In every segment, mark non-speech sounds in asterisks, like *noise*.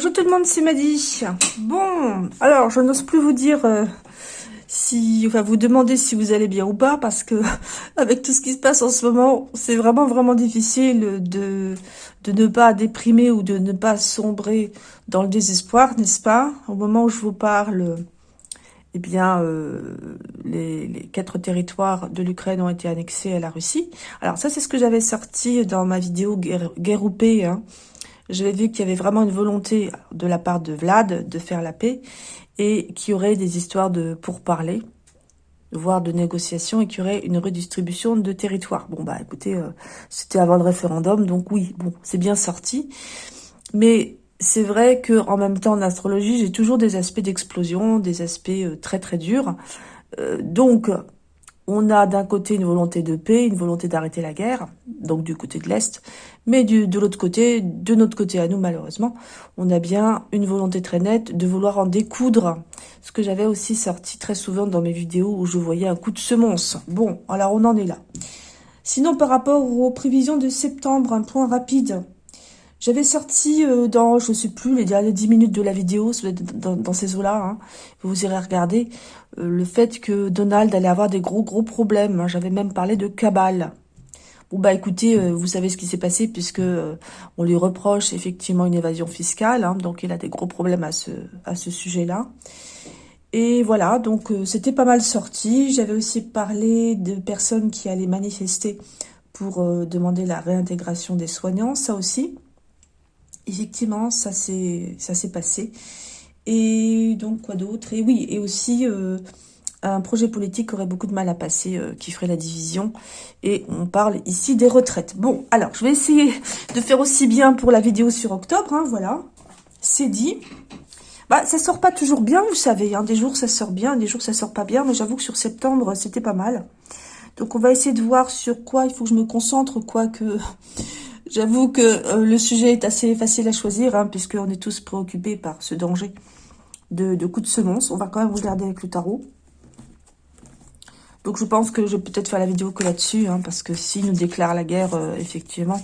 Bonjour tout le monde, c'est Maddy. Bon, alors je n'ose plus vous dire euh, si, enfin vous demander si vous allez bien ou pas, parce que *laughs* avec tout ce qui se passe en ce moment, c'est vraiment vraiment difficile de ne pas déprimer ou de ne pas sombrer dans le désespoir, n'est-ce pas? Au moment où je vous parle, eh bien, euh, les, quatre territoires de l'Ukraine ont été annexés à la Russie. Alors ça, c'est ce que j'avais sorti dans ma vidéo guerre, guerre hein j'avais vu qu'il y avait vraiment une volonté de la part de Vlad de faire la paix et qu'il y aurait des histoires de pourparlers, voire de négociations et qu'il y aurait une redistribution de territoire. Bon, bah écoutez, euh, c'était avant le référendum, donc oui, bon, c'est bien sorti. Mais c'est vrai que en même temps, en astrologie, j'ai toujours des aspects d'explosion, des aspects euh, très très durs. Euh, donc, on a d'un côté une volonté de paix, une volonté d'arrêter la guerre, donc du côté de l'Est, mais de l'autre côté, de notre côté à nous malheureusement, on a bien une volonté très nette de vouloir en découdre, ce que j'avais aussi sorti très souvent dans mes vidéos où je voyais un coup de semonce. Bon, alors on en est là. Sinon, par rapport aux prévisions de septembre, un point rapide. J'avais sorti euh, dans, je sais plus, les dernières 10 minutes de la vidéo, dans, ces eaux-là, hein, vous irez regarder, euh, le fait que Donald allait avoir des gros gros problèmes. J'avais même parlé de cabale. Bon bah écoutez, euh, vous savez ce qui s'est passé puisque on lui reproche effectivement une évasion fiscale, hein, donc il a des gros problèmes à ce, à ce sujet-là. Et voilà, donc c'était pas mal sorti. J'avais aussi parlé de personnes qui allaient manifester pour demander la réintégration des soignants, ça aussi effectivement, ça s'est passé. Et donc, quoi d'autre? Et oui, et aussi euh, un projet politique aurait beaucoup de mal à passer, euh, qui ferait la division. Et on parle ici des retraites. Bon, alors, je vais essayer de faire aussi bien pour la vidéo sur octobre, hein, voilà. C'est dit. Bah, ça sort pas toujours bien, vous savez. Hein. Des jours, ça sort bien, des jours, ça sort pas bien. Mais j'avoue que sur septembre, c'était pas mal. Donc, on va essayer de voir sur quoi il faut que je me concentre, quoi que... J'avoue que euh, le sujet est assez facile à choisir, hein, puisqu'on est tous préoccupés par ce danger de, coups de semonce. On va quand même regarder avec le tarot. Donc je pense que je vais peut-être faire la vidéo que là-dessus, hein, parce que s'il nous déclare la guerre, euh, effectivement,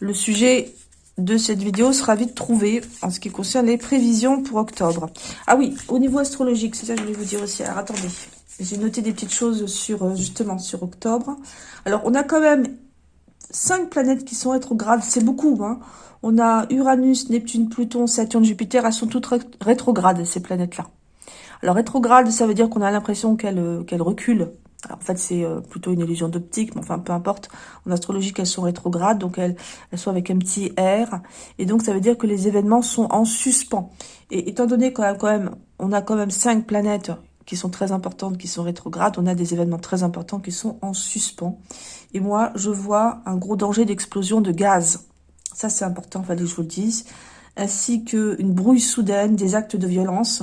le sujet de cette vidéo sera vite trouvé en ce qui concerne les prévisions pour octobre. Ah oui, au niveau astrologique, c'est ça que je voulais vous dire aussi. Alors attendez, j'ai noté des petites choses sur euh, justement sur octobre. Alors on a quand même cinq planètes qui sont rétrogrades, c'est beaucoup. Hein. On a Uranus, Neptune, Pluton, Saturne, Jupiter, elles sont toutes rétrogrades, ces planètes-là. Alors rétrograde, ça veut dire qu'on a l'impression qu'elles euh, reculent. en fait, c'est euh, plutôt une illusion d'optique, mais enfin, peu importe. En astrologie, elles sont rétrogrades, donc elles, elles sont avec un petit R. Et donc, ça veut dire que les événements sont en suspens. Et étant donné qu'on quand même, on a quand même cinq planètes qui sont très importantes, qui sont rétrogrades, on a des événements très importants qui sont en suspens. Et moi, je vois un gros danger d'explosion de gaz. Ça, c'est important, fallait que je vous le dise. Ainsi qu'une brouille soudaine, des actes de violence.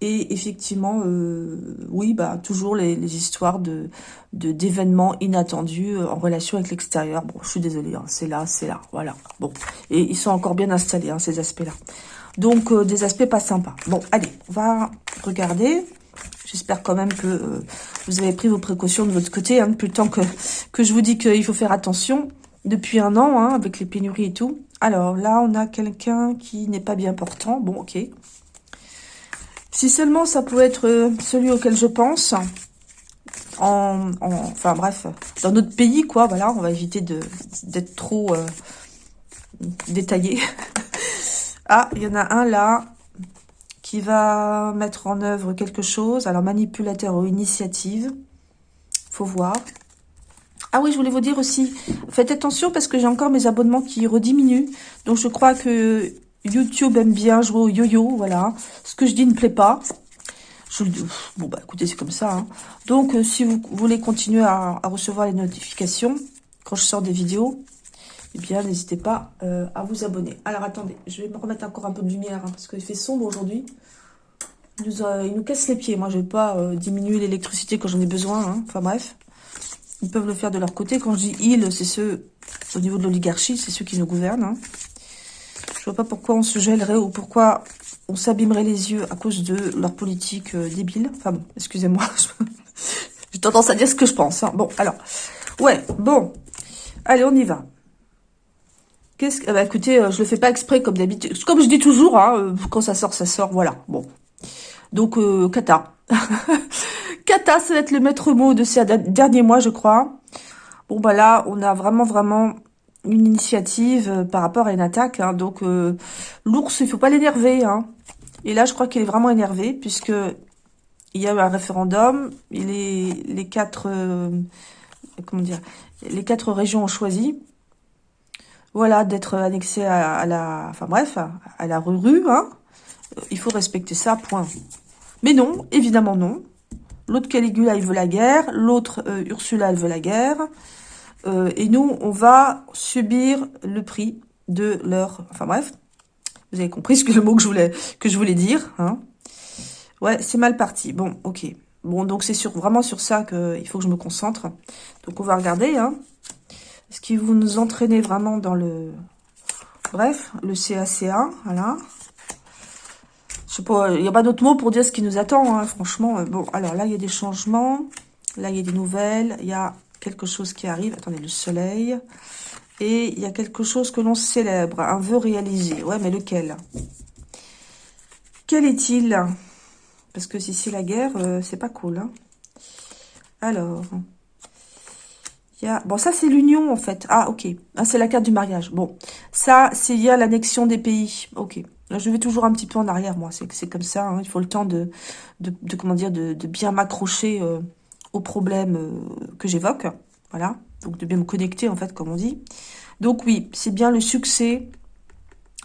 Et effectivement, euh, oui, bah toujours les, histoires de d'événements inattendus euh, en relation avec l'extérieur. Bon, je suis désolée, hein, c'est là, c'est là, voilà. Bon, et ils sont encore bien installés, hein, ces aspects-là. Donc, euh, des aspects pas sympas. Bon, allez, on va regarder. J'espère quand même que euh, vous avez pris vos précautions de votre côté, hein, depuis le temps que, que je vous dis qu'il faut faire attention. Depuis un an, hein, avec les pénuries et tout. Alors là, on a quelqu'un qui n'est pas bien portant. Bon, ok. Si seulement ça pouvait être euh, celui auquel je pense. En, enfin bref, dans notre pays, quoi, voilà, on va éviter d'être trop euh, détaillé. *laughs* ah, il y en a un là, qui va mettre en œuvre quelque chose. Alors, manipulateur ou initiative. faut voir. Ah oui, je voulais vous dire aussi, faites attention parce que j'ai encore mes abonnements qui rediminuent. Donc, je crois que YouTube aime bien jouer au yo-yo, voilà. Ce que je dis ne plaît pas. Je, bon, bah écoutez, c'est comme ça. Hein. Donc, euh, si vous voulez continuer à, recevoir les notifications quand je sors des vidéos, eh bien, n'hésitez pas euh, à vous abonner. Alors, attendez, je vais me remettre encore un peu de lumière, hein, parce qu'il fait sombre aujourd'hui. Il, nous, casse les pieds. Moi, je vais pas euh, diminuer l'électricité quand j'en ai besoin. Hein. Enfin, bref. Ils peuvent le faire de leur côté. Quand je dis « ils », c'est ceux, au niveau de l'oligarchie, c'est ceux qui nous gouvernent. Hein. Je vois pas pourquoi on se gèlerait ou pourquoi on s'abîmerait les yeux à cause de leur politique euh, débile. Enfin bon, excusez-moi. *laughs* J'ai tendance à dire ce que je pense. Bon, alors. Ouais, bon. Allez, on y va. Qu'est-ce que... bah, écoutez, je le fais pas exprès comme d'habitude. Comme je dis toujours, hein, quand ça sort, ça sort, voilà. Bon. Donc, Kata. *laughs* Kata, ça va être le maître mot de ces derniers mois, je crois. Bon, bah là, on a vraiment, vraiment une initiative par rapport à une attaque. Hein. donc, l'ours, il faut pas l'énerver. Hein. Et là, je crois qu'il est vraiment énervé, puisque il y a eu un référendum, les, les quatre, euh, comment dire, les quatre régions ont choisi, voilà, d'être annexées à, la, enfin bref, à, la rue, hein. Il faut respecter ça, point. Mais non, évidemment non. L'autre Caligula, il veut la guerre. L'autre euh, Ursula, elle veut la guerre. Euh, et nous, on va subir le prix de leur... Enfin bref, vous avez compris ce que le mot que je voulais, que je voulais dire. Hein. Ouais, c'est mal parti. Bon, ok. Bon, donc c'est sur, vraiment sur ça qu'il faut que je me concentre. Donc on va regarder. Hein. Ce qui vous nous entraînez vraiment dans le... Bref, le CACA, voilà. Je sais pas, il n'y a pas d'autre mot pour dire ce qui nous attend, hein, franchement. Bon, alors là, il y a des changements. Là, il y a des nouvelles. Il y a quelque chose qui arrive. Attendez, le soleil. Et il y a quelque chose que l'on célèbre, un vœu réalisé. Ouais, mais lequel? Quel est-il? Parce que si c'est la guerre, euh, c'est pas cool. Hein. Alors, Bon, ça, c'est l'union, en fait. Ah, ok. Ah, c'est la carte du mariage. Bon, ça, c'est y a l'annexion des pays. Ok. je vais toujours un petit peu en arrière, moi. C'est comme ça. Hein. Il faut le temps de, de, dire, de, bien m'accrocher euh, aux problèmes euh, que j'évoque. Voilà. Donc, de bien me connecter, en fait, comme on dit. Donc, oui, c'est bien le succès,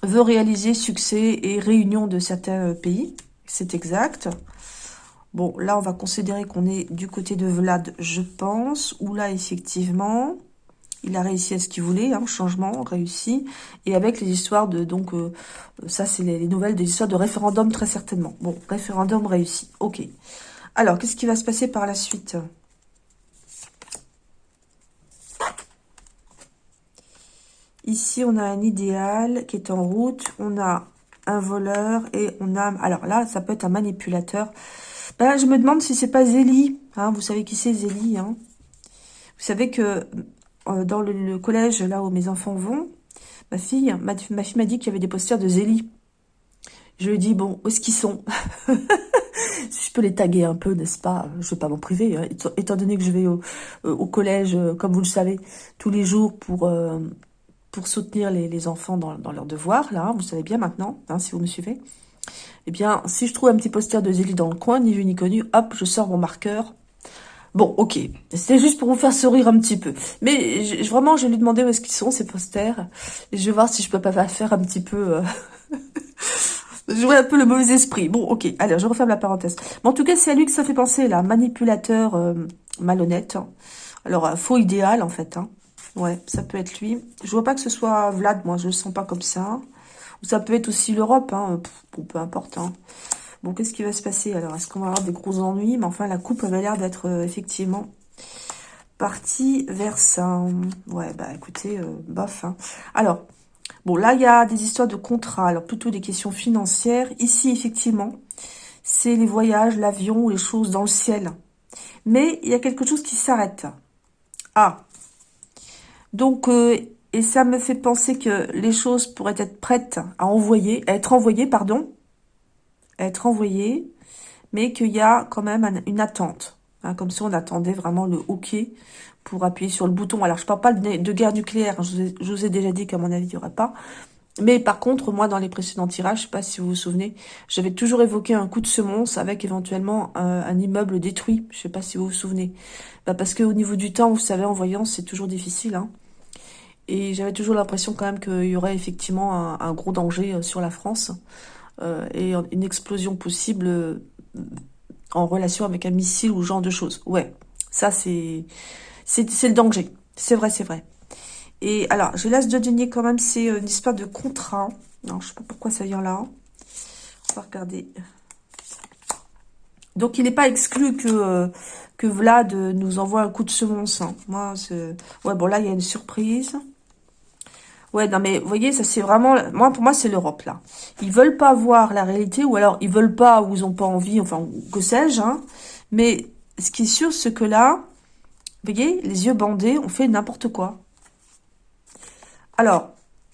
veut réaliser succès et réunion de certains pays c'est exact. Bon, là, on va considérer qu'on est du côté de Vlad, je pense, où là, effectivement, il a réussi à ce qu'il voulait, hein, changement, réussi, et avec les histoires de, donc, euh, ça, c'est les, nouvelles des histoires de référendum, très certainement. Bon, référendum réussi, ok. Alors, qu'est-ce qui va se passer par la suite? Ici, on a un idéal qui est en route. On a un voleur et on a... Alors là, ça peut être un manipulateur. Ben, je me demande si c'est pas Zélie. Hein, vous savez qui c'est Zélie. Hein vous savez que euh, dans le, collège, là où mes enfants vont, ma fille ma, fille dit qu'il y avait des posters de Zélie. Je lui ai dit, bon, où est-ce qu'ils sont? *laughs* Si je peux les taguer un peu, n'est-ce pas? Je vais pas m'en priver, hein, étant donné que je vais au, euh, collège, euh, comme vous le savez, tous les jours pour soutenir les, enfants dans, leurs devoirs, là, vous savez bien maintenant, si vous me suivez, eh bien, si je trouve un petit poster de Zélie dans le coin, ni vu ni connu, hop, je sors mon marqueur. Bon, ok, c'est juste pour vous faire sourire un petit peu. Mais vraiment, je vais lui demander où est-ce qu'ils sont, ces posters. Et je vais voir si je peux pas faire un petit peu... Euh... *laughs* jouer un peu le mauvais esprit. Bon, ok, allez, je referme la parenthèse. Mais en tout cas, c'est à lui que ça fait penser, là. Manipulateur euh, malhonnête. Alors, euh, faux idéal, en fait. Hein. Ouais, ça peut être lui. Je vois pas que ce soit Vlad, moi, je le sens pas comme ça. Ou ça peut être aussi l'Europe, hein. bon, peu importe. Hein. Bon, qu'est-ce qui va se passer alors? Est-ce qu'on va avoir des gros ennuis? Mais enfin, la coupe avait l'air d'être euh, effectivement partie vers ça. Ouais, bah écoutez, euh, bof. Hein. Alors, bon, là, il y a des histoires de contrats, alors plutôt des questions financières. Ici, effectivement, c'est les voyages, l'avion, les choses dans le ciel. Mais il y a quelque chose qui s'arrête. Ah, donc, euh, et ça me fait penser que les choses pourraient être prêtes à envoyer, à être envoyées, pardon, à être envoyées, mais qu'il y a quand même une attente. Hein, comme si on attendait vraiment le OK pour appuyer sur le bouton. Alors, je ne parle pas de, guerre nucléaire, je, vous ai, déjà dit qu'à mon avis, il n'y aurait pas. Mais par contre, moi, dans les précédents tirages, je sais pas si vous vous souvenez, j'avais toujours évoqué un coup de semonce avec éventuellement un, immeuble détruit. Je sais pas si vous vous souvenez. Bah parce qu'au niveau du temps, vous savez, en voyant, c'est toujours difficile. Hein. Et j'avais toujours l'impression quand même qu'il y aurait effectivement un, gros danger euh, sur la France. Euh, et une explosion possible euh, en relation avec un missile ou ce genre de choses. Ouais, ça c'est c'est le danger. C'est vrai, c'est vrai. Et alors, je laisse de denier quand même, c'est une histoire de contrat. Non, je sais pas pourquoi ça vient là. On va regarder. Donc, il n'est pas exclu que, que Vlad nous envoie un coup de semonce. Hein. Moi, Ouais, bon, là, il y a une surprise. Ouais, non, mais vous voyez, ça c'est vraiment... Moi, pour moi, c'est l'Europe, là. Ils veulent pas voir la réalité, ou alors ils veulent pas, ou ils ont pas envie, enfin, que sais-je, hein. Mais ce qui est sûr, c'est que là, vous voyez, les yeux bandés, on fait n'importe quoi. Alors,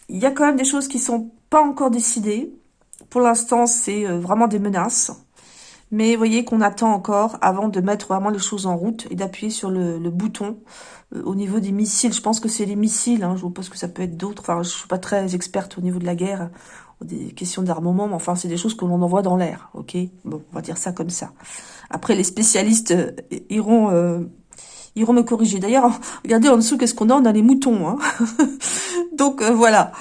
il y a quand même des choses qui sont pas encore décidées. Pour l'instant, c'est euh, vraiment des menaces. Mais voyez qu'on attend encore avant de mettre vraiment les choses en route et d'appuyer sur le, bouton euh, au niveau des missiles. Je pense que c'est les missiles, hein, je pense que ça peut être d'autres. Enfin, je suis pas très experte au niveau de la guerre, des questions d'armement, mais enfin, c'est des choses que l'on envoie dans l'air, ok? Bon, on va dire ça comme ça. Après, les spécialistes euh, iront... iront me corriger. D'ailleurs, *laughs* regardez en dessous, qu'est-ce qu'on a? On a les moutons. Hein *laughs* Donc, voilà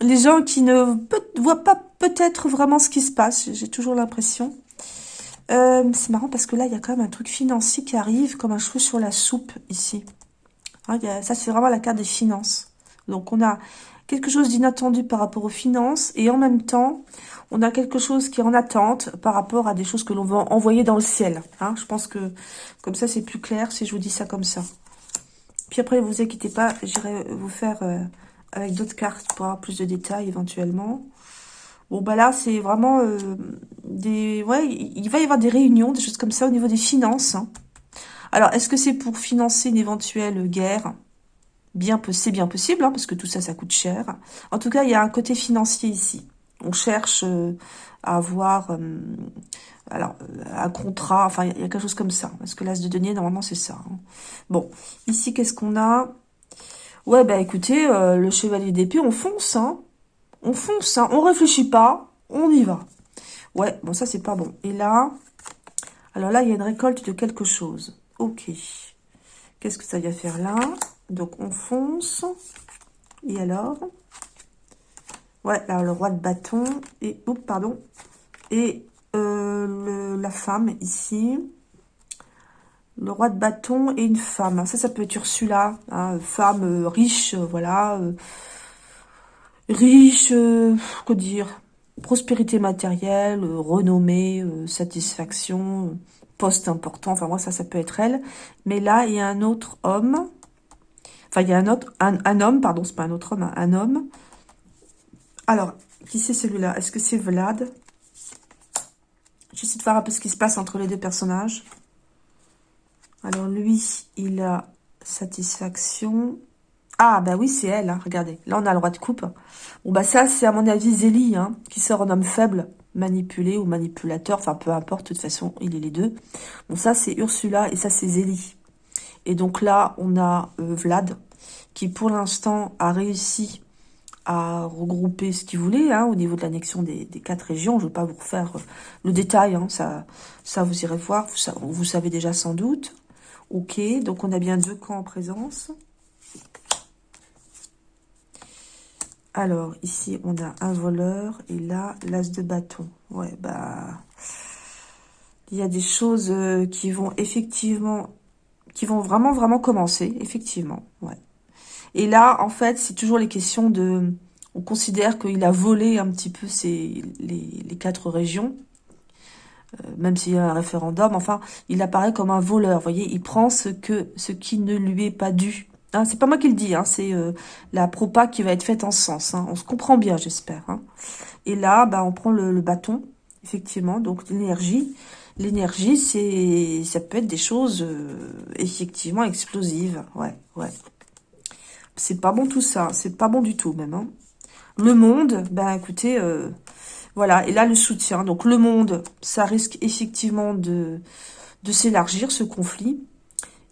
les gens qui ne voient pas peut-être vraiment ce qui se passe, j'ai toujours l'impression. Euh, c'est marrant parce que là, il y a quand même un truc financier qui arrive comme un cheveu sur la soupe ici. Hein, ça, c'est vraiment la carte des finances. Donc, on a quelque chose d'inattendu par rapport aux finances et en même temps, on a quelque chose qui est en attente par rapport à des choses que l'on va envoyer dans le ciel. Hein. je pense que comme ça, c'est plus clair si je vous dis ça comme ça. Puis après, vous inquiétez pas, j'irai vous faire... Euh, avec d'autres cartes pour avoir plus de détails éventuellement. Bon, bah là, c'est vraiment euh, des... Ouais, il va y avoir des réunions, des choses comme ça au niveau des finances. Hein. Alors, est-ce que c'est pour financer une éventuelle guerre? Bien, c'est bien possible, hein, parce que tout ça, ça coûte cher. En tout cas, il y a un côté financier ici. On cherche euh, à avoir euh, alors, un contrat, enfin, il y a quelque chose comme ça. Parce que l'as de denier, normalement, c'est ça. Hein. Bon, ici, qu'est-ce qu'on a? Ouais, bah écoutez, euh, le chevalier d'épée, on fonce, hein. On fonce, hein. On réfléchit pas, on y va. Ouais, bon, ça, c'est pas bon. Et là, alors là, il y a une récolte de quelque chose. Ok. Qu'est-ce que ça va faire là? Donc, on fonce. Et alors? Ouais, là, le roi de bâton. Et, oups, pardon. Et euh, la femme, ici le roi de bâton et une femme. Ça, ça peut être Ursula, hein, femme euh, riche, euh, voilà, riche, que dire, prospérité matérielle, renommée, satisfaction, poste important. Enfin, moi, ça, ça peut être elle. Mais là, il y a un autre homme. Enfin, il y a un autre, un, homme, pardon, c'est pas un autre homme, un, un homme. Alors, qui c'est celui-là? Est-ce que c'est Vlad? J'essaie de voir un peu ce qui se passe entre les deux personnages. Alors lui, il a satisfaction. Ah, bah oui, c'est elle, hein, regardez. Là, on a le roi de coupe. Bon, bah ça, c'est à mon avis Zélie, hein, qui sort en homme faible, manipulé ou manipulateur. Enfin, peu importe, de toute façon, il est les deux. Bon, ça, c'est Ursula et ça, c'est Zélie. Et donc là, on a euh, Vlad, qui pour l'instant a réussi à regrouper ce qu'il voulait hein, au niveau de l'annexion des, quatre régions. Je ne vais pas vous refaire euh, le détail, ça, ça vous irez voir, vous savez déjà sans doute. Ok, donc on a bien deux camps en présence. Alors, ici, on a un voleur et là, l'as de bâton. Ouais, bah... Il y a des choses euh, qui vont effectivement... qui vont vraiment, vraiment commencer, effectivement. Ouais. Et là, en fait, c'est toujours les questions de... On considère qu'il a volé un petit peu ces, les quatre régions. Euh, même s'il y a un référendum, enfin, il apparaît comme un voleur, vous voyez, il prend ce, que, ce qui ne lui est pas dû. Hein, c'est pas moi qui le dis, hein, c'est euh, la propa qui va être faite en sens. Hein. On se comprend bien, j'espère. Hein. Et là, bah, on prend le, bâton, effectivement, donc l'énergie. L'énergie, c'est, ça peut être des choses euh, effectivement explosives. Ouais, ouais. C'est pas bon tout ça, c'est pas bon du tout même. Hein. Le monde, ben écoutez, voilà, et là, le soutien. Donc, le monde, ça risque effectivement de, de s'élargir, ce conflit.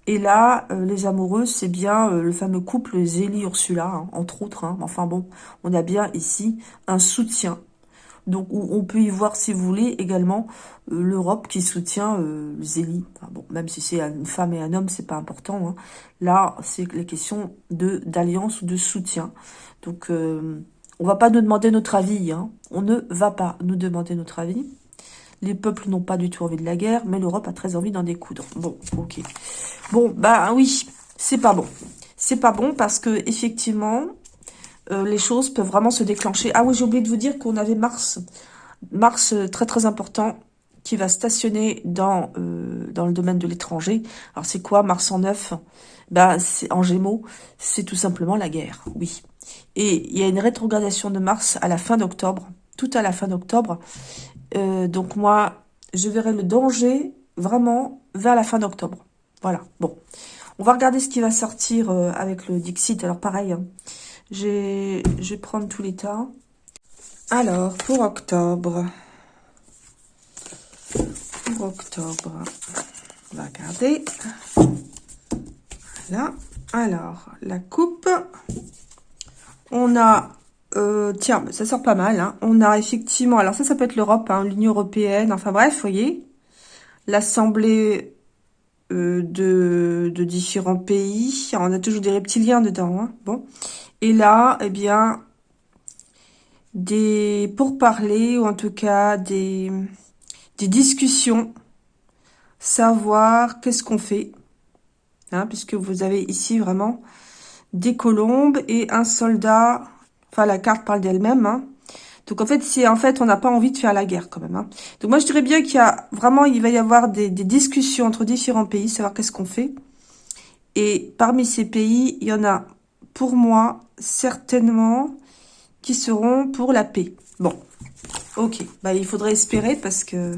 Et là, euh, les amoureux, c'est bien euh, le fameux couple Zélie-Ursula, hein, entre autres. Hein. Enfin bon, on a bien ici un soutien. Donc, on peut y voir, si vous voulez, également euh, l'Europe qui soutient Zélie. bon, même si c'est une femme et un homme, c'est pas important. Hein. Là, c'est les questions d'alliance ou de soutien. Donc, on va pas nous demander notre avis. On ne va pas nous demander notre avis. Les peuples n'ont pas du tout envie de la guerre, mais l'Europe a très envie d'en découdre. Bon, ok. Bon, bah oui, c'est pas bon. C'est pas bon parce que effectivement, euh, les choses peuvent vraiment se déclencher. Ah oui, j'ai oublié de vous dire qu'on avait Mars. Mars, euh, très très important, qui va stationner dans, euh, dans le domaine de l'étranger. Alors c'est quoi Mars en neuf? Bah, c'est En Gémeaux, c'est tout simplement la guerre, oui. Et il y a une rétrogradation de Mars à la fin d'octobre, tout à la fin d'octobre. Euh, donc moi, je verrai le danger vraiment vers la fin d'octobre. Voilà, bon. On va regarder ce qui va sortir euh, avec le Dixit. Alors pareil, hein. Je vais prendre tous les temps. Alors, pour octobre. Pour octobre. On va regarder. Voilà. Alors, la coupe. On a... Euh, tiens, ça sort pas mal. Hein. On a effectivement... Alors ça, ça peut être l'Europe, hein, l'Union Européenne. Enfin bref, vous voyez. L'Assemblée euh, de, différents pays. on a toujours des reptiliens dedans. Hein. Bon. Et là, eh bien, des pourparlers, ou en tout cas des, des discussions. Savoir qu'est-ce qu'on fait. Puisque vous avez ici vraiment des colombes et un soldat. Enfin, la carte parle d'elle-même. Hein. Donc en fait, c'est en fait, on n'a pas envie de faire la guerre quand même. Hein. Donc moi, je dirais bien qu'il y a vraiment, il va y avoir des, discussions entre différents pays, savoir qu'est-ce qu'on fait. Et parmi ces pays, il y en a, pour moi, certainement, qui seront pour la paix. Bon, ok. Bah, il faudrait espérer parce que...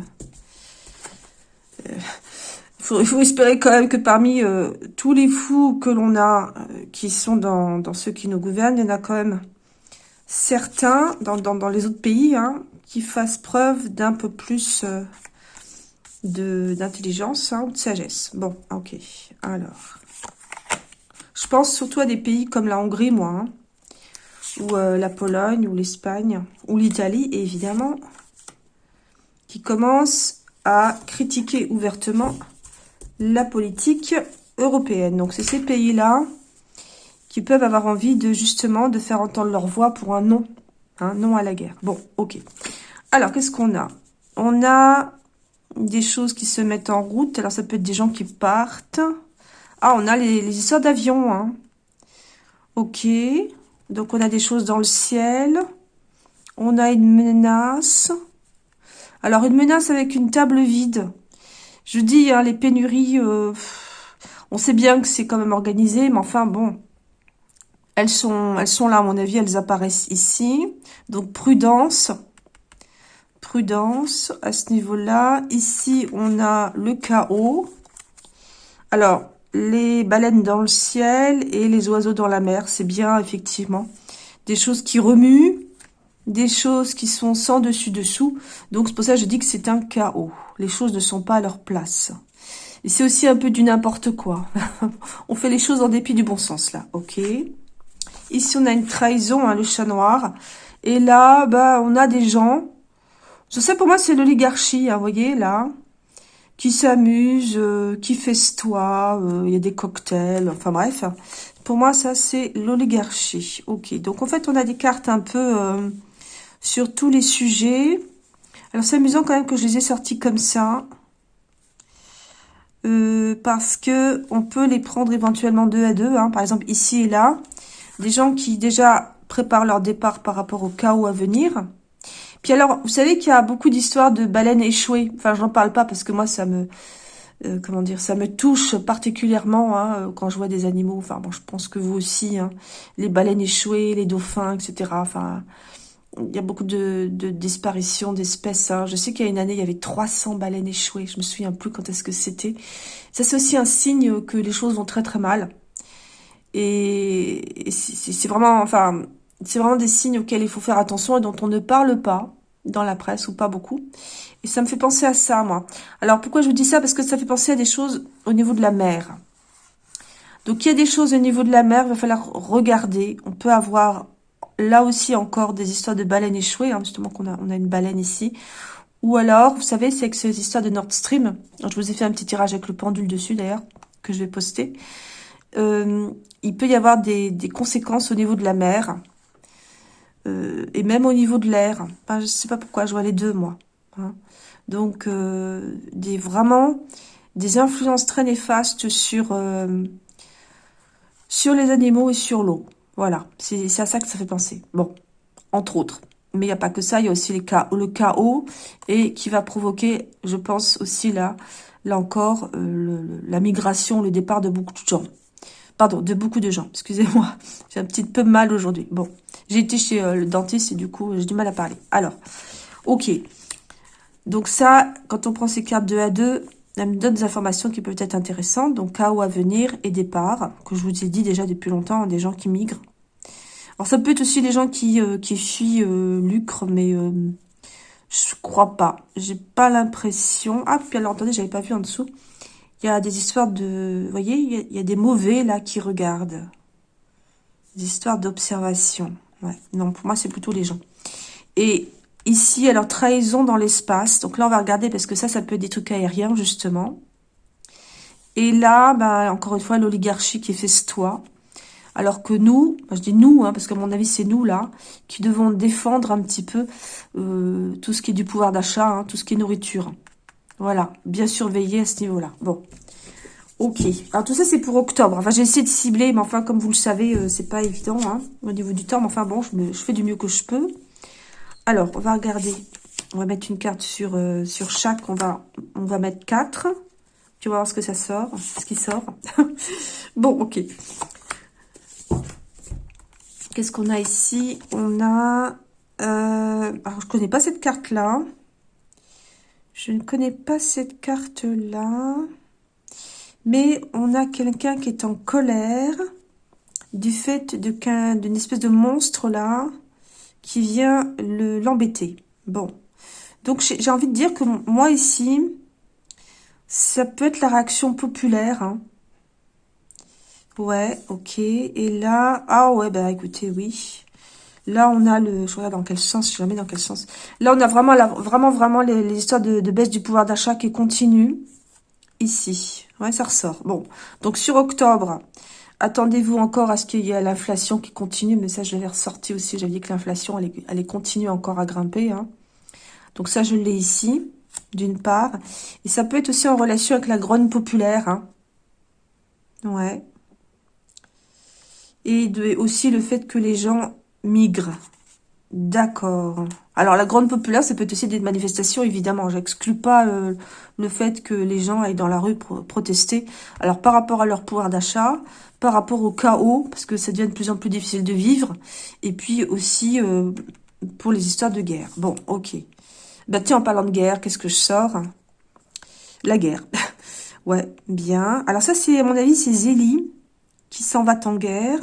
Euh, il, faut, espérer quand même que parmi euh, tous les fous que l'on a, euh, qui sont dans ceux qui nous gouvernent, il y en a quand même certains, dans, les autres pays, hein, qui fassent preuve d'un peu plus euh, d'intelligence hein, ou de sagesse. Bon, ok. Alors, je pense surtout à des pays comme la Hongrie, moi, hein, ou euh, la Pologne, ou l'Espagne, ou l'Italie, évidemment, qui commencent à critiquer ouvertement la politique européenne. Donc, c'est ces pays-là qui peuvent avoir envie de justement de faire entendre leur voix pour un non, un non à la guerre. Bon, ok. Alors, qu'est-ce qu'on a? On a des choses qui se mettent en route. Alors, ça peut être des gens qui partent. Ah, on a les, histoires d'avions. Hein. Ok. Donc, on a des choses dans le ciel. On a une menace. Alors, une menace avec une table vide. Je dis, hein, les pénuries, euh, on sait bien que c'est quand même organisé, mais enfin, bon, elles sont, là, à mon avis, elles apparaissent ici. Donc, prudence. Prudence à ce niveau-là. Ici, on a le chaos. Alors, les baleines dans le ciel et les oiseaux dans la mer, c'est bien, effectivement. Des choses qui remuent, des choses qui sont sans dessus-dessous. Donc, c'est pour ça que je dis que c'est un chaos. Les choses ne sont pas à leur place. Et c'est aussi un peu du n'importe quoi. *laughs* on fait les choses en dépit du bon sens, là. Ok Ici, on a une trahison, hein, le chat noir. Et là, bah, on a des gens. Je sais, pour moi, c'est l'oligarchie, hein, vous voyez, là. Qui s'amuse, euh, qui festoie, euh, il y a des cocktails, enfin bref. Pour moi, ça, c'est l'oligarchie. Ok, donc en fait, on a des cartes un peu euh, sur tous les sujets. Alors, c'est amusant quand même que je les ai sortis comme ça. parce que on peut les prendre éventuellement deux à deux. Hein. Par exemple, ici et là. Des gens qui déjà préparent leur départ par rapport au chaos à venir. Puis alors, vous savez qu'il y a beaucoup d'histoires de baleines échouées. Enfin, j'en parle pas parce que moi, ça me... Euh, comment dire, ça me touche particulièrement hein, quand je vois des animaux. Enfin, bon, je pense que vous aussi, hein, les baleines échouées, les dauphins, etc. Enfin, il y a beaucoup de, de disparitions d'espèces. Hein. Je sais qu'il y a une année, il y avait 300 baleines échouées. Je me souviens plus quand est-ce que c'était. Ça, c'est aussi un signe que les choses vont très très mal. Et, c'est vraiment, enfin, c'est vraiment des signes auxquels il faut faire attention et dont on ne parle pas dans la presse ou pas beaucoup. Et ça me fait penser à ça, moi. Alors, pourquoi je vous dis ça? Parce que ça fait penser à des choses au niveau de la mer. Donc, il y a des choses au niveau de la mer, il va falloir regarder. On peut avoir là aussi encore des histoires de baleines échouées, hein, justement qu'on a, on a une baleine ici. Ou alors, vous savez, c'est que ces histoires de Nord Stream. je vous ai fait un petit tirage avec le pendule dessus, d'ailleurs, que je vais poster. Euh, il peut y avoir des, conséquences au niveau de la mer euh, et même au niveau de l'air. je ne sais pas pourquoi, je vois les deux, moi. Hein. Donc, euh, des, vraiment des influences très néfastes sur, sur les animaux et sur l'eau. Voilà, c'est à ça que ça fait penser. Bon, entre autres. Mais il n'y a pas que ça, il y a aussi le chaos et qui va provoquer, je pense aussi là, là encore, la migration, le départ de beaucoup de gens. Pardon, de beaucoup de gens. Excusez-moi. *laughs* J'ai un petit peu mal aujourd'hui. Bon, j'ai été chez euh, le dentiste et du coup, j'ai du mal à parler. Alors, ok. Donc ça, quand on prend ces cartes 2 à 2, ça me donne des informations qui peuvent être intéressantes. Donc, chaos à venir et départ, que je vous ai dit déjà depuis longtemps, des gens qui migrent. Alors, ça peut être aussi les gens qui, euh, fuient euh, lucre, mais je crois pas. J'ai pas l'impression... Ah, puis alors, attendez, j'avais pas vu en dessous. Il y a des histoires de... Vous voyez, il y, a, des mauvais, là, qui regardent. Des histoires d'observation. Ouais, non, pour moi, c'est plutôt les gens. Et ici, alors, trahison dans l'espace. Donc là, on va regarder, parce que ça, ça peut être des trucs aériens, justement. Et là, bah, encore une fois, l'oligarchie qui toit. Alors que nous, je dis nous, hein, parce qu'à mon avis, c'est nous, là, qui devons défendre un petit peu euh, tout ce qui est du pouvoir d'achat, hein, tout ce qui est nourriture. Voilà, bien surveiller à ce niveau-là. Bon, ok. Alors, tout ça, c'est pour octobre. Enfin, j'ai essayé de cibler, mais enfin, comme vous le savez, euh, c'est pas évident hein, au niveau du temps. Mais enfin, bon, je, fais du mieux que je peux. Alors, on va regarder. On va mettre une carte sur, euh, chaque. On va, on va mettre 4. Tu vas voir ce que ça sort, ce qui sort. *laughs* bon, ok. Qu'est-ce qu'on a ici? On a... Euh, alors, je connais pas cette carte-là. Je ne connais pas cette carte-là. Mais on a quelqu'un qui est en colère du fait d'une espèce de monstre-là qui vient l'embêter. bon. Donc, j'ai envie de dire que moi, ici, ça peut être la réaction populaire. Hein. Ouais, ok. Et là, ah ouais, bah écoutez, oui. Là, on a le, je regarde dans quel sens, je la mets dans quel sens. Là, on a vraiment, vraiment, vraiment les, histoires de, baisse du pouvoir d'achat qui continuent. Ici. Ouais, ça ressort. Bon. Donc, sur octobre, attendez-vous encore à ce qu'il y ait l'inflation qui continue. Mais ça, je l'avais ressorti aussi. J'avais dit que l'inflation, elle, elle continue encore à grimper. Hein. Donc, ça, je l'ai ici, d'une part. Et ça peut être aussi en relation avec la grogne populaire. Hein. Ouais et de, aussi le fait que les gens migrent. D'accord. Alors, la grande populaire, ça peut être aussi des manifestations, évidemment. J'exclus pas euh, le fait que les gens aillent dans la rue pour protester. Alors, par rapport à leur pouvoir d'achat, par rapport au chaos, parce que ça devient de plus en plus difficile de vivre, et puis aussi euh, pour les histoires de guerre. Bon, ok. Bah tiens, en parlant de guerre, qu'est-ce que je sors? La guerre. *laughs* ouais, bien. Alors ça, c'est, à mon avis, c'est Zélie qui s'en va en guerre.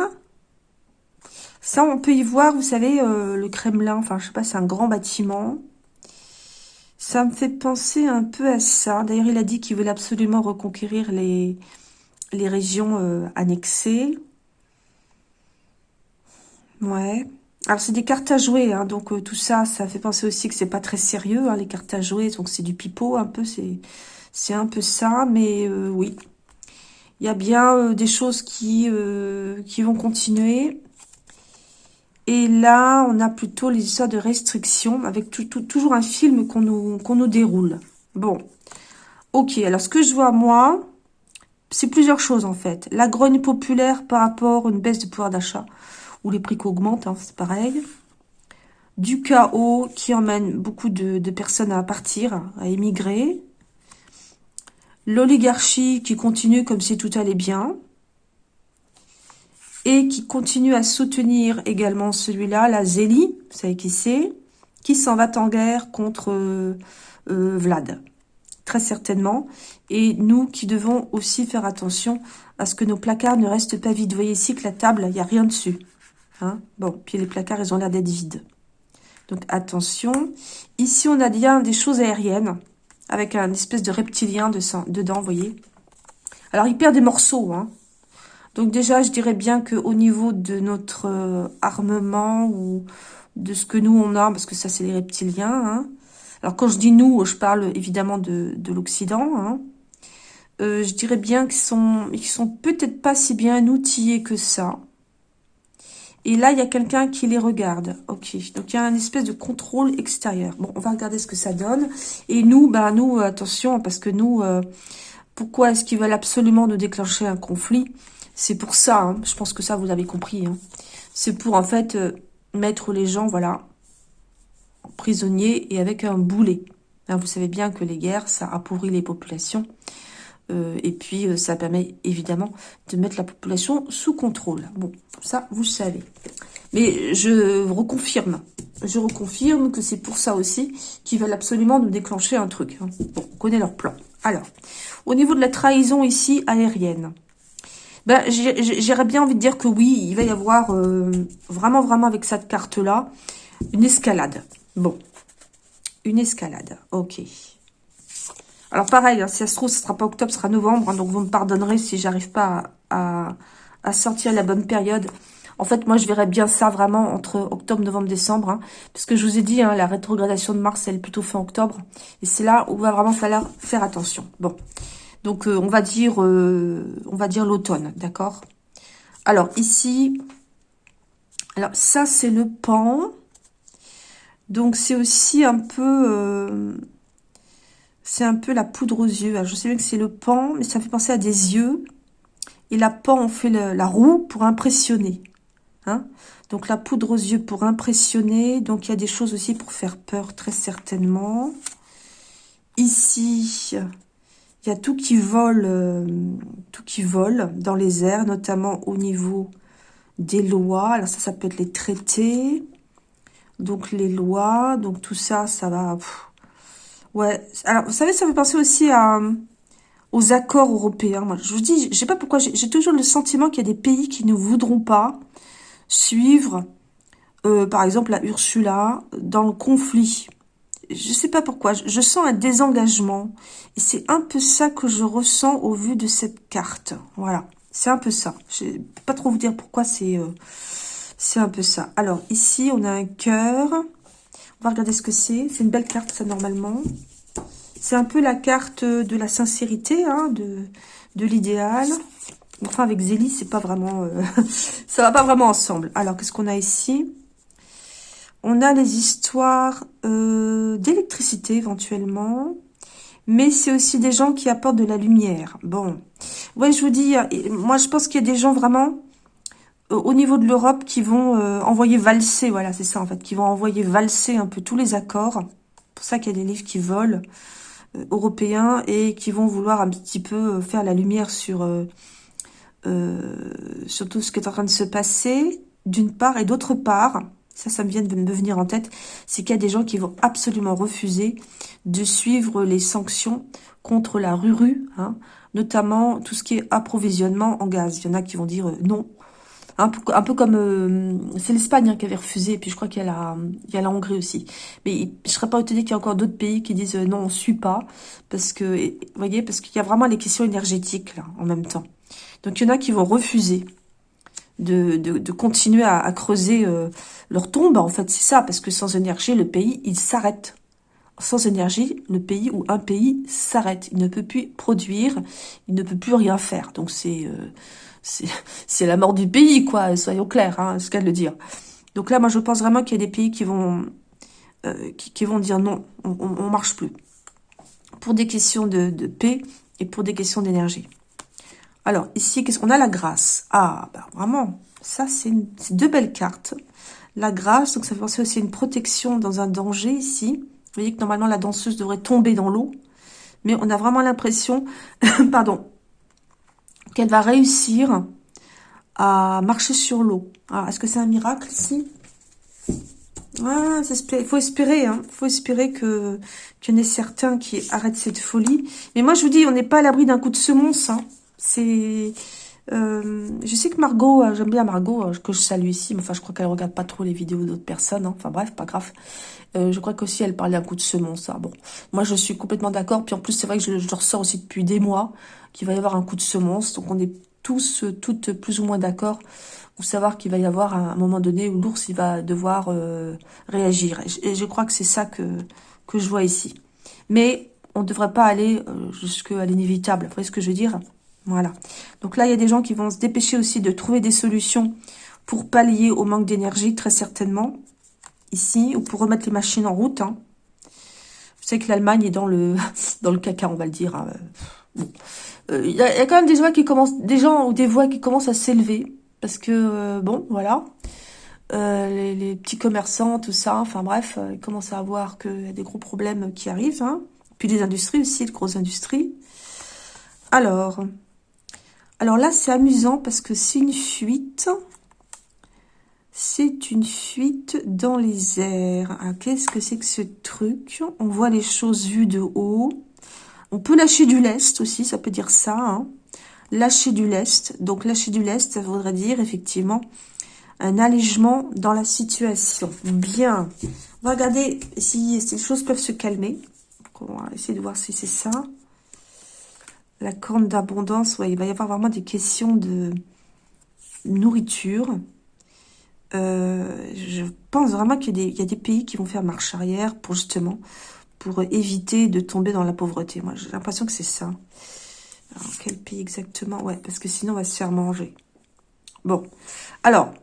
Ça, on peut y voir, vous savez, euh, le Kremlin, enfin, je sais pas, c'est un grand bâtiment. Ça me fait penser un peu à ça. D'ailleurs, il a dit qu'il voulait absolument reconquérir les, les régions euh, annexées. Ouais. Alors, c'est des cartes à jouer, hein, donc euh, tout ça, ça fait penser aussi que c'est pas très sérieux, hein, les cartes à jouer, donc c'est du pipeau un peu, c'est un peu ça, mais oui. Il y a bien des choses qui, qui vont continuer. Et là, on a plutôt les histoires de restrictions, avec toujours un film qu'on nous, nous déroule. Bon, ok, alors ce que je vois, moi, c'est plusieurs choses, en fait. La grogne populaire par rapport à une baisse de pouvoir d'achat, ou les prix qui augmentent, hein, c'est pareil. Du chaos qui emmène beaucoup de personnes à partir, à émigrer. L'oligarchie qui continue comme si tout allait bien et qui continue à soutenir également celui-là, la Zélie, vous savez qui c'est, qui s'en va en guerre contre euh, euh, Vlad, très certainement. Et nous qui devons aussi faire attention à ce que nos placards ne restent pas vides. Vous voyez ici que la table, il n'y a rien dessus. Hein bon, puis les placards, ils ont l'air d'être vides. Donc attention. Ici, on a bien des choses aériennes, avec un espèce de reptilien de dedans, vous voyez. Alors, il perd des morceaux, hein. Donc déjà, je dirais bien qu'au niveau de notre euh, armement ou de ce que nous on a, parce que ça c'est les reptiliens. Hein. Alors quand je dis nous, je parle évidemment de, l'Occident. Hein. Euh, je dirais bien qu'ils sont, ils sont peut-être pas si bien outillés que ça. Et là, il y a quelqu'un qui les regarde. Ok, donc il y a un espèce de contrôle extérieur. Bon, on va regarder ce que ça donne. Et nous, bah nous, attention, parce que nous, euh, pourquoi est-ce qu'ils veulent absolument nous déclencher un conflit? C'est pour ça, hein. je pense que ça, vous avez compris. Hein. C'est pour, en fait, euh, mettre les gens, voilà, prisonniers et avec un boulet. Hein, vous savez bien que les guerres, ça appauvrit les populations. Euh, et puis, euh, ça permet, évidemment, de mettre la population sous contrôle. Bon, ça, vous savez. Mais je reconfirme, je reconfirme que c'est pour ça aussi qu'ils veulent absolument nous déclencher un truc. Bon, on connaît leur plan. Alors, au niveau de la trahison ici, aérienne, ben, J'aurais bien envie de dire que oui, il va y avoir euh, vraiment, vraiment avec cette carte-là, une escalade. Bon, une escalade, ok. Alors pareil, hein, si ça se trouve, ce sera pas octobre, ce sera novembre, hein, donc vous me pardonnerez si j'arrive pas à, sortir la bonne période. En fait, moi, je verrais bien ça vraiment entre octobre, novembre, décembre. Hein, parce que je vous ai dit, la rétrogradation de Mars, elle est plutôt fin octobre. Et c'est là où il va vraiment falloir faire attention. Bon, donc euh, on va dire, euh, on va dire l'automne, d'accord? Alors ici, alors ça c'est le pan. Donc c'est aussi un peu, euh, c'est un peu la poudre aux yeux. je sais bien que c'est le pan, mais ça fait penser à des yeux. Et la pan, on fait la roue pour impressionner. Hein? Donc la poudre aux yeux pour impressionner. Donc il y a des choses aussi pour faire peur, très certainement. Ici, il y a tout qui vole, euh, tout qui vole dans les airs, notamment au niveau des lois. Alors ça, ça peut être les traités, donc les lois, donc tout ça, ça va... ouais, alors vous savez, ça me penser aussi aux accords européens. Moi, je vous dis, je sais pas pourquoi, j'ai toujours le sentiment qu'il y a des pays qui ne voudront pas suivre, euh, par exemple, la Ursula dans le conflit je sais pas pourquoi, je, sens un désengagement. Et c'est un peu ça que je ressens au vu de cette carte. Voilà, c'est un peu ça. Je ne peux pas trop vous dire pourquoi c'est euh, c'est un peu ça. Alors, ici, on a un cœur. On va regarder ce que c'est. C'est une belle carte, ça, normalement. C'est un peu la carte de la sincérité, hein, de, de l'idéal. Enfin, avec Zélie, c'est pas vraiment... Euh, *laughs* ça va pas vraiment ensemble. Alors, qu'est-ce qu'on a ici? On a les histoires euh, d'électricité éventuellement. Mais c'est aussi des gens qui apportent de la lumière. Bon. Ouais, je vous dis, moi je pense qu'il y a des gens vraiment euh, au niveau de l'Europe qui vont euh, envoyer valser, voilà, c'est ça en fait, qui vont envoyer valser un peu tous les accords. C'est pour ça qu'il y a des livres qui volent, européens, et qui vont vouloir un petit peu faire la lumière sur tout ce qui est en train de se passer, d'une part, et d'autre part, ça, ça me vient de me venir en tête, c'est qu'il y a des gens qui vont absolument refuser de suivre les sanctions contre la Ruru, hein, notamment tout ce qui est approvisionnement en gaz. Il y en a qui vont dire euh, non. Un peu, un peu comme... Euh, c'est l'Espagne hein, qui avait refusé, et puis je crois qu'il y, a y a la Hongrie aussi. Mais je serais pas étonnée qu'il y ait encore d'autres pays qui disent euh, non, on suit pas, parce que, vous voyez, parce qu'il y a vraiment les questions énergétiques, là, en même temps. Donc, il y en a qui vont refuser de, de, continuer à, creuser euh, leur tombe. En fait, c'est ça, parce que sans énergie, le pays, il s'arrête. Sans énergie, le pays ou un pays s'arrête. Il ne peut plus produire, il ne peut plus rien faire. Donc c'est euh, c'est *laughs* la mort du pays, quoi, soyons clairs, hein, ce qu'elle de le dire. Donc là, moi, je pense vraiment qu'il y a des pays qui vont, euh, qui, vont dire non, on, on, marche plus. Pour des questions de, de paix et pour des questions d'énergie. Alors, ici, qu'est-ce qu'on a? La grâce. Ah, bah, vraiment, ça, c'est deux belles cartes. La grâce, donc ça fait penser aussi à une protection dans un danger ici. Vous voyez que normalement, la danseuse devrait tomber dans l'eau. Mais on a vraiment l'impression, *coughs* pardon, qu'elle va réussir à marcher sur l'eau. Alors, est-ce que c'est un miracle ici? Ah, il faut espérer, hein. faut espérer que qu'il y en ait certains qui arrêtent cette folie. Mais moi, je vous dis, on n'est pas à l'abri d'un coup de semonce. Hein. C'est... Euh, je sais que Margot, euh, j'aime bien Margot, euh, que je salue ici, mais enfin je crois qu'elle regarde pas trop les vidéos d'autres personnes, hein. enfin bref, pas grave. je crois qu'aussi elle parlait un coup de semence, ça. Bon, moi je suis complètement d'accord, puis en plus c'est vrai que je, je, ressors aussi depuis des mois qu'il va y avoir un coup de semence, donc on est tous, toutes plus ou moins d'accord pour savoir qu'il va y avoir un, moment donné où l'ours il va devoir réagir. Et je, crois que c'est ça que, que je vois ici. Mais on ne devrait pas aller jusqu'à l'inévitable, vous voyez ce que je veux dire? Voilà. Donc là, il y a des gens qui vont se dépêcher aussi de trouver des solutions pour pallier au manque d'énergie, très certainement. Ici, ou pour remettre les machines en route. Hein. Vous savez que l'Allemagne est dans le *laughs* dans le caca, on va le dire. Hein. Euh, il y, a quand même des voix qui commencent, des gens ou des voix qui commencent à s'élever. Parce que, euh, bon, voilà. Euh, les, petits commerçants, tout ça, enfin bref, ils commencent à voir qu'il y a des gros problèmes qui arrivent. Hein. Puis les industries aussi, les grosses industries. Alors, alors là, c'est amusant parce que c'est une fuite. C'est une fuite dans les airs. Ah, qu'est-ce que c'est que ce truc? On voit les choses vues de haut. On peut lâcher du lest aussi, ça peut dire ça. Hein. lâcher du lest. Donc, lâcher du lest, ça voudrait dire, effectivement, un allègement dans la situation. Bien. On va regarder si ces choses peuvent se calmer. on va essayer de voir si c'est ça. La corne d'abondance, ouais, il va y avoir vraiment des questions de nourriture. Euh, je pense vraiment qu'il y, a des pays qui vont faire marche arrière pour justement pour éviter de tomber dans la pauvreté. Moi, j'ai l'impression que c'est ça. Alors, quel pays exactement? Ouais, parce que sinon, on va se faire manger. Bon, alors,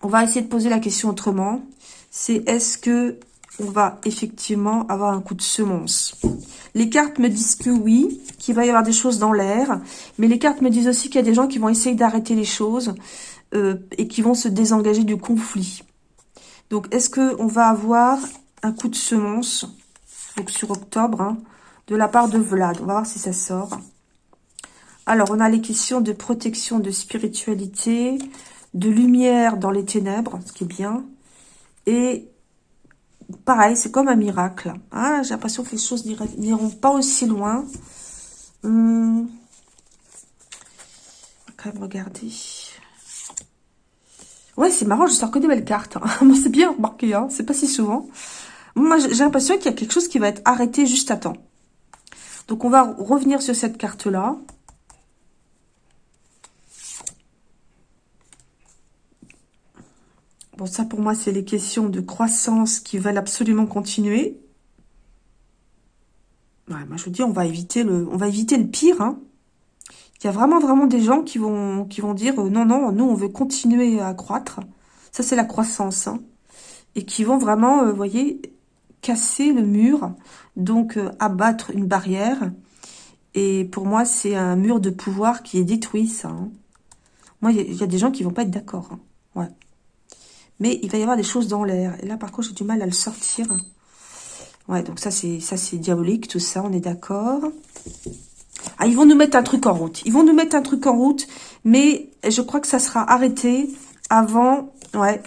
on va essayer de poser la question autrement. C'est est-ce que on va effectivement avoir un coup de semonce? Les cartes me disent que oui, qu'il va y avoir des choses dans l'air. Mais les cartes me disent aussi qu'il y a des gens qui vont essayer d'arrêter les choses euh, et qui vont se désengager du conflit. Donc, est-ce qu'on va avoir un coup de semonce donc sur octobre, hein, de la part de Vlad? On va voir si ça sort. Alors, on a les questions de protection, de spiritualité, de lumière dans les ténèbres, ce qui est bien. Et pareil, c'est comme un miracle. Ah, J'ai l'impression que les choses n'iront pas aussi loin. Hum. On va quand même regarder. Ouais, c'est marrant, je sors que des belles cartes. Hein. *laughs* c'est bien remarqué, hein. c'est pas si souvent. Moi, j'ai l'impression qu'il y a quelque chose qui va être arrêté juste à temps. Donc, on va revenir sur cette carte-là. Bon, ça, pour moi, c'est les questions de croissance qui veulent absolument continuer. Ouais, moi, je vous dis, on va éviter le, pire. Hein. Il y a vraiment, vraiment des gens qui vont, dire, euh, non, non, nous, on veut continuer à croître. Ça, c'est la croissance. Hein. Et qui vont vraiment, vous euh, voyez, casser le mur, donc euh, abattre une barrière. Et pour moi, c'est un mur de pouvoir qui est détruit, ça. Hein. Moi, il y, a des gens qui vont pas être d'accord. Ouais. Mais il va y avoir des choses dans l'air. Et là, par contre, j'ai du mal à le sortir. Ouais, donc ça, c'est ça c'est diabolique, tout ça, on est d'accord. Ah, ils vont nous mettre un truc en route. Ils vont nous mettre un truc en route, mais je crois que ça sera arrêté avant... Ouais,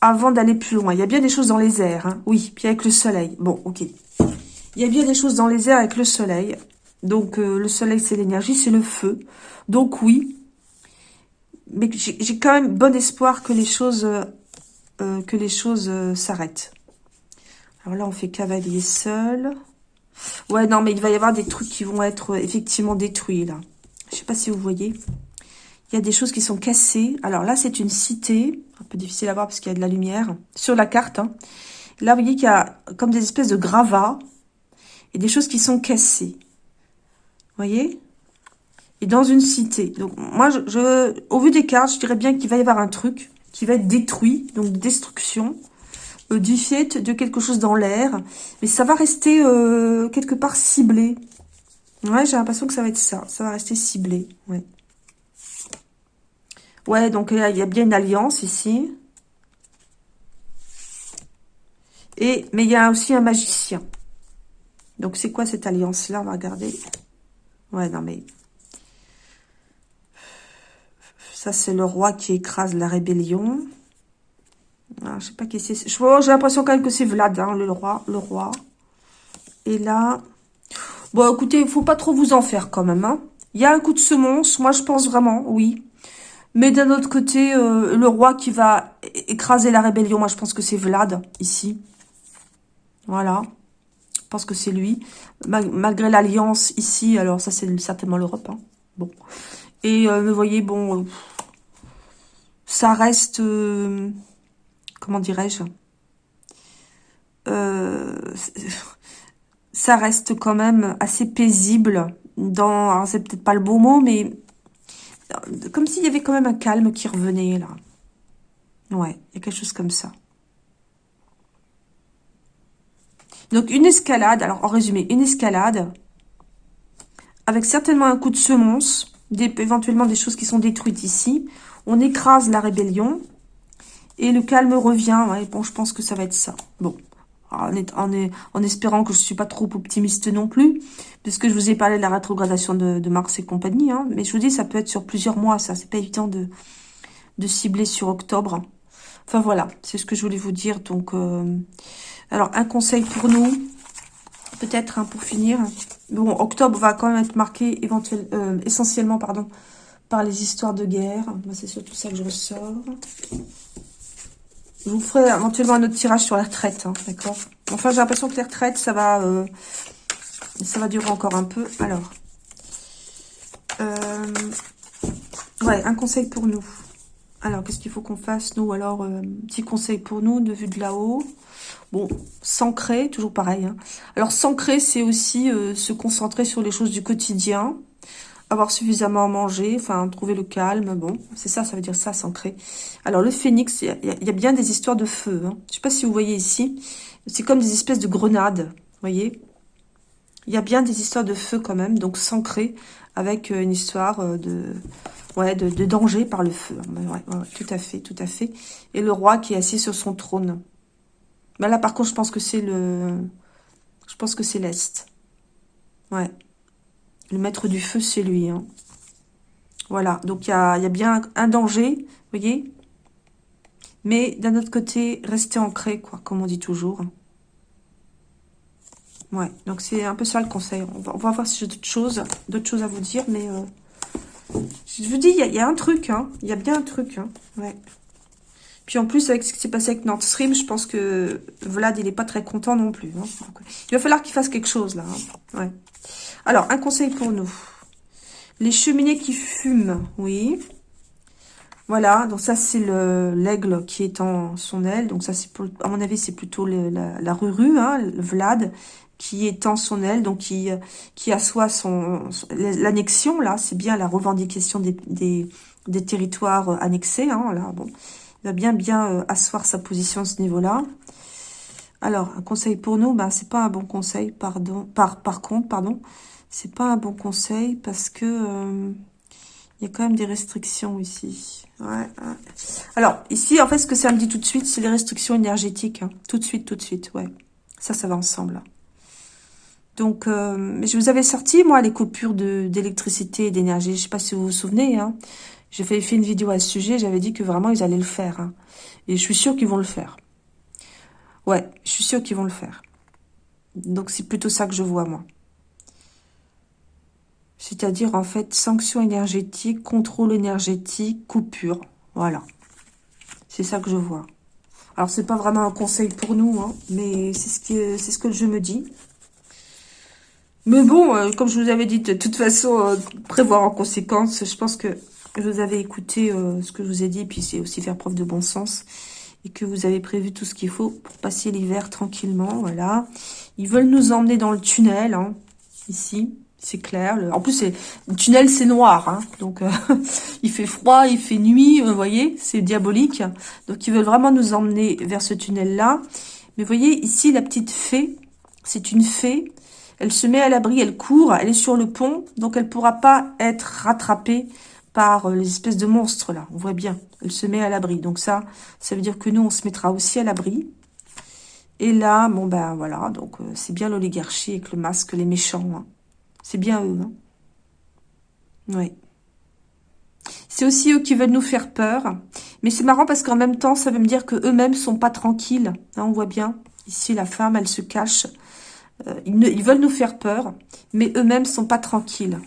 avant d'aller plus loin. Il y a bien des choses dans les airs, hein. oui, puis avec le soleil. Bon, ok. Il y a bien des choses dans les airs avec le soleil. Donc, euh, le soleil, c'est l'énergie, c'est le feu. Donc, oui. Mais j'ai quand même bon espoir que les choses, euh, euh, que les choses s'arrêtent. Alors là, on fait cavalier seul. Ouais, non, mais il va y avoir des trucs qui vont être effectivement détruits, là. Je sais pas si vous voyez. Il y a des choses qui sont cassées. Alors là, c'est une cité. Un peu difficile à voir parce qu'il y a de la lumière sur la carte. Hein. Là, vous voyez qu'il y a comme des espèces de gravats et des choses qui sont cassées. Vous voyez? Et dans une cité. Donc, moi, je, au vu des cartes, je dirais bien qu'il va y avoir un truc qui va être détruit, donc destruction, euh, du fait de quelque chose dans l'air. Mais ça va rester euh, quelque part ciblé. Ouais, j'ai l'impression que ça va être ça. Ça va rester ciblé, ouais. Ouais, donc il y a bien une alliance ici. Et, mais il y a aussi un magicien. Donc, c'est quoi cette alliance-là? On va regarder. Ouais, non, mais... Ça, c'est le roi qui écrase la rébellion. Ah, je sais pas qui c'est. J'ai l'impression quand même que c'est Vlad, hein, le roi. Le roi. Et là... Bon, écoutez, il faut pas trop vous en faire quand même. Hein. Il y a un coup de semonce. Moi, je pense vraiment, oui. Mais d'un autre côté, euh, le roi qui va écraser la rébellion, moi je pense que c'est Vlad, ici. Voilà. Je pense que c'est lui. malgré l'alliance ici, alors ça c'est certainement l'Europe. Hein. Bon. Et euh, vous voyez, bon, euh, ça reste, comment dirais-je Ça reste quand même assez paisible dans, c'est peut-être pas le beau mot, mais comme s'il y avait quand même un calme qui revenait, là. Ouais, il y a quelque chose comme ça. Donc, une escalade, alors en résumé, une escalade, avec certainement un coup de semonce, des, éventuellement des choses qui sont détruites ici. On écrase la rébellion, et le calme revient. Ouais, bon, je pense que ça va être ça. Bon, en, en, espérant que je ne suis pas trop optimiste non plus, puisque je vous ai parlé de la rétrogradation de, Mars et compagnie, hein. mais je vous dis, ça peut être sur plusieurs mois, ça, c'est pas évident de, de cibler sur octobre. Enfin voilà, c'est ce que je voulais vous dire, donc, euh, alors, un conseil pour nous, peut-être, hein, pour finir. Bon, octobre va quand même être marqué éventuellement, essentiellement pardon, par les histoires de guerre. C'est surtout ça que je ressors. Je vous ferai éventuellement un autre tirage sur la retraite, hein, d'accord? Enfin, j'ai l'impression que les retraites, ça va, euh, ça va durer encore un peu. Alors, euh, ouais, un conseil pour nous. Alors, qu'est-ce qu'il faut qu'on fasse, nous Alors, euh, petit conseil pour nous, de vue de là-haut? Bon, s'ancrer, toujours pareil. Hein. Alors, s'ancrer, c'est aussi se concentrer sur les choses du quotidien avoir suffisamment à manger, enfin trouver le calme, bon, c'est ça, ça veut dire ça, s'ancrer. Alors le phénix, il y, a bien des histoires de feu. Hein. Je sais pas si vous voyez ici, c'est comme des espèces de grenades, voyez? Il y a bien des histoires de feu quand même, donc s'ancrer avec euh, une histoire euh, de, ouais, de, danger par le feu. Tout à fait, tout à fait. Et le roi qui est assis sur son trône. Mais là, par contre, je pense que c'est le... Je pense que c'est l'Est. Ouais. Le maître du feu, c'est lui. Hein. Voilà, donc il y a, bien un danger, vous voyez Mais d'un autre côté, rester ancré, quoi, comme on dit toujours. Ouais, donc c'est un peu ça le conseil. On va, voir si j'ai d'autres choses, à vous dire, mais euh, je vous dis, il y, a, un truc, hein. Il y a bien un truc, hein. Puis en plus, avec ce qui s'est passé avec Nord Stream, je pense que Vlad, il n'est pas très content non plus. Hein. il va falloir qu'il fasse quelque chose, là. Alors, un conseil pour nous. Les cheminées qui fument, oui. Voilà, donc ça, c'est l'aigle qui est en son aile. Donc ça, c'est à mon avis, c'est plutôt la, ruru, Vlad, qui étend son aile, donc qui, qui assoit son, l'annexion, là, c'est bien la revendication des, des, territoires annexés, hein, là, bon. Il va bien, bien euh, asseoir sa position à ce niveau-là. Alors, un conseil pour nous, ben, c'est pas un bon conseil, pardon, par, par contre, pardon, c'est pas un bon conseil parce que euh, il y a quand même des restrictions ici. Alors, ici, en fait, ce que ça me dit tout de suite, c'est les restrictions énergétiques. Hein. Tout de suite, tout de suite, ouais. Ça, ça va ensemble. Donc, euh, je vous avais sorti, moi, les coupures d'électricité et d'énergie. Je sais pas si vous vous souvenez. Hein. J'ai fait, une vidéo à ce sujet. J'avais dit que vraiment, ils allaient le faire. Hein. Et je suis sûre qu'ils vont le faire. Ouais, je suis sûre qu'ils vont le faire. Donc, c'est plutôt ça que je vois, moi. C'est-à-dire, en fait, sanctions énergétiques, contrôle énergétique, coupure. Voilà. C'est ça que je vois. Alors, c'est pas vraiment un conseil pour nous, hein, mais c'est ce, ce que je me dis. Mais bon, euh, comme je vous avais dit, de toute façon, euh, prévoir en conséquence, je pense que vous avez écouté euh, ce que je vous ai dit, puis c'est aussi faire preuve de bon sens, et que vous avez prévu tout ce qu'il faut pour passer l'hiver tranquillement, voilà. Ils veulent nous emmener dans le tunnel, hein, ici c'est clair. En plus, le tunnel, c'est noir. Hein. Donc, *laughs* il fait froid, il fait nuit, vous voyez, c'est diabolique. Donc, ils veulent vraiment nous emmener vers ce tunnel-là. Mais vous voyez, ici, la petite fée, c'est une fée. Elle se met à l'abri, elle court, elle est sur le pont. Donc, elle ne pourra pas être rattrapée par euh, les espèces de monstres, là. On voit bien, elle se met à l'abri. Donc, ça, ça veut dire que nous, on se mettra aussi à l'abri. Et là, bon, ben voilà, donc euh, c'est bien l'oligarchie avec le masque, les méchants. Hein. C'est bien eux. Hein oui. C'est aussi eux qui veulent nous faire peur. Mais c'est marrant parce qu'en même temps, ça veut me dire que eux-mêmes sont pas tranquilles. Hein, on voit bien. Ici, la femme, elle se cache. Euh, ils, veulent nous faire peur, mais eux-mêmes sont pas tranquilles.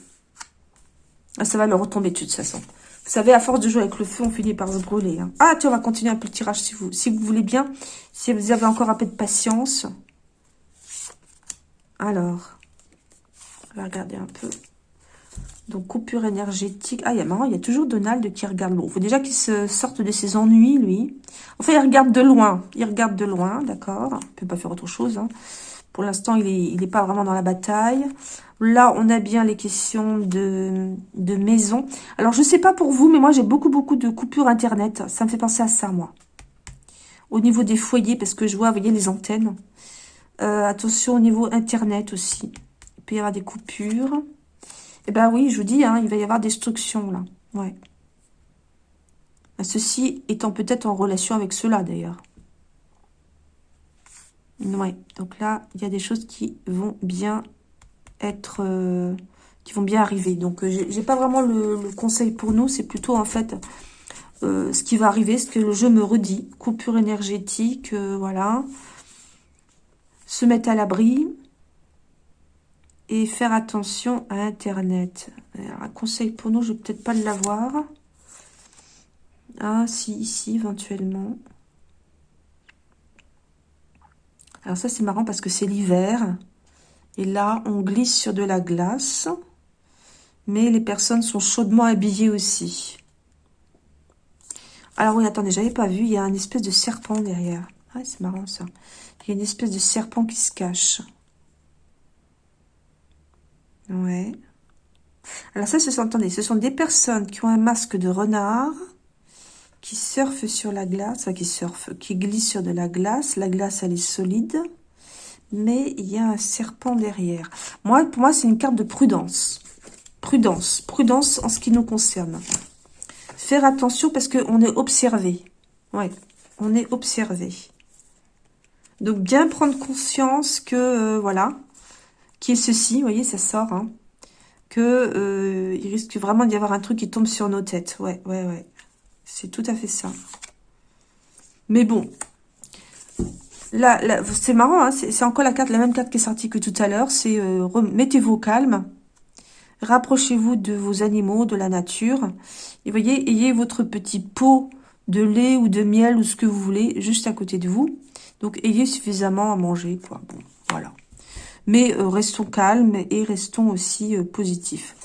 Ah, ça va leur retomber dessus de toute façon. Vous savez, à force de jouer avec le feu, on finit par se brûler. Hein. Ah, tiens, on va continuer un peu le tirage si vous, si vous voulez bien. Si vous avez encore un peu de patience. Alors, on va regarder un peu. Donc, coupure énergétique. Ah, il y a marrant, il y a toujours Donald qui regarde. Il faut déjà qu'il se sorte de ses ennuis, lui. Enfin, il regarde de loin. Il regarde de loin, d'accord. Il ne peut pas faire autre chose. Hein. Pour l'instant, il n'est pas vraiment dans la bataille. Là, on a bien les questions de, de maison. Alors, je ne sais pas pour vous, mais moi, j'ai beaucoup, beaucoup de coupures Internet. Ça me fait penser à ça, moi. Au niveau des foyers, parce que je vois, vous voyez, les antennes. Euh, attention au niveau Internet aussi. Il peut y avoir des coupures. Eh ben oui, je vous dis, hein, il va y avoir destruction là. Ouais. Ceci étant peut-être en relation avec cela d'ailleurs. Ouais, donc là, il y a des choses qui vont bien être... Euh, qui vont bien arriver. Donc, euh, j'ai pas vraiment le, conseil pour nous. C'est plutôt, en fait, euh, ce qui va arriver, ce que le jeu me redit. Coupure énergétique, voilà. Se mettre à l'abri. et faire attention à Internet. un conseil pour nous, je vais peut-être pas l'avoir. Ah, si, ici, éventuellement. Alors ça, c'est marrant parce que c'est l'hiver. Et là, on glisse sur de la glace. Mais les personnes sont chaudement habillées aussi. Alors oui, attendez, j'avais pas vu. Il y a un espèce de serpent derrière. Ah, c'est marrant ça. Il y a une espèce de serpent qui se cache. Ouais. Alors ça, ce sont, attendez, ce sont des personnes qui ont un masque de renard, qui surfent sur la glace, enfin qui surfent, qui glissent sur de la glace. La glace, elle est solide, mais il y a un serpent derrière. Moi, pour moi, c'est une carte de prudence. Prudence, prudence en ce qui nous concerne. Faire attention parce qu'on est observé. Ouais, on est observé. Donc, bien prendre conscience que, euh, voilà, qui est ceci, vous voyez, ça sort, hein, que euh, il risque vraiment d'y avoir un truc qui tombe sur nos têtes. Ouais, ouais, ouais. C'est tout à fait ça. Mais bon, là, c'est marrant, hein, c'est encore la carte, la même carte qui est sortie que tout à l'heure. C'est euh, mettez-vous calme, rapprochez-vous de vos animaux, de la nature. Et voyez, ayez votre petit pot de lait ou de miel ou ce que vous voulez juste à côté de vous. Donc, ayez suffisamment à manger, quoi. Bon, voilà. Mais euh, restons calmes et restons aussi euh, positifs.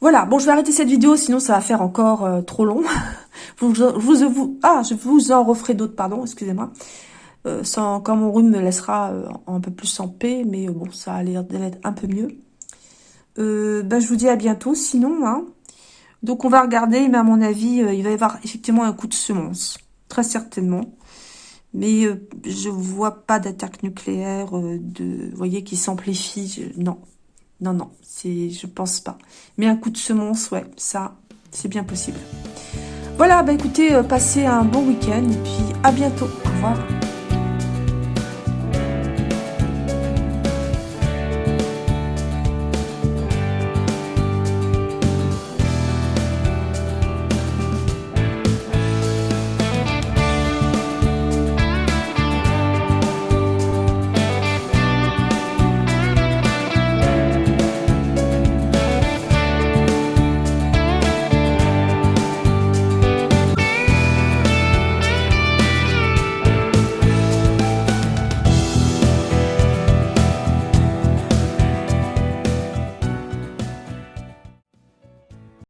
Voilà, bon, je vais arrêter cette vidéo, sinon ça va faire encore euh, trop long. *laughs* vous, ah, je vous en referai d'autres, pardon, excusez-moi. sans, quand mon rhume me laissera un peu plus en paix, mais bon, ça a l'air d'être un peu mieux. Ben, je vous dis à bientôt, sinon. Hein. Donc, on va regarder, mais à mon avis, il va y avoir effectivement un coup de semence. Très certainement. Mais euh, je vois pas d'attaque nucléaire, euh, de, vous voyez, qui s'amplifie. Non, non, non, c'est, je pense pas. Mais un coup de semence, ouais, ça, c'est bien possible. Voilà, bah écoutez, euh, passez un bon week-end et puis à bientôt. Au revoir.